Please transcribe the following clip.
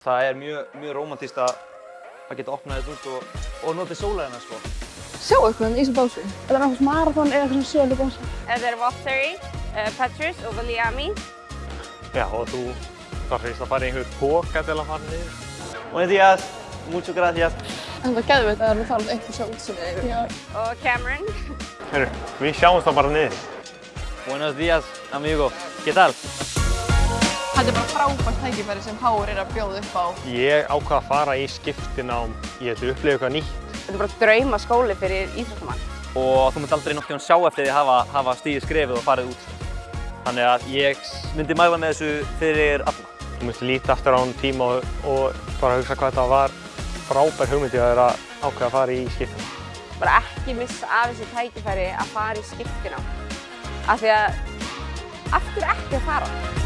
Það er mjög, mjög romantíst að, að geta opnað þetta út og, og notið sólæðina sko. Sjá eitthvað í þessum básu. Þetta er náttúrulega marathon eða eitthvað svona sölubása. Er er Valtteri, uh, Petrus og Viliami. Já, og þú þarf fyrst að fara í einhver póka til að fara niður. Buenos días, muchas gracias. En það við þetta að við fara eitthvað sjá útsinni yfir. Já. Og Cameron. Herru, við sjáumst þá bara niður. Buenos días, amigo. ¿Qué tal? Þetta er bara frábært tækifæri sem Háur er að bjóða upp á. Ég ákvað að fara í skiptinám, ég ætla að upplifa eitthvað nýtt. Þetta er bara drauma skóli fyrir íþróttamann. Og þú munt aldrei nokkuð sjá eftir því að hafa, hafa stíðið skrefið og farið út. Þannig að ég myndi mæla með þessu fyrir alla. Þú myndi líta aftur á hann tíma og, og bara hugsa hvað þetta var frábær hugmyndi að vera ákveða að fara í skiptinám. Bara ekki missa af þessu tækifæri að fara í skiptina. Af því að, af hverju ekki að fara?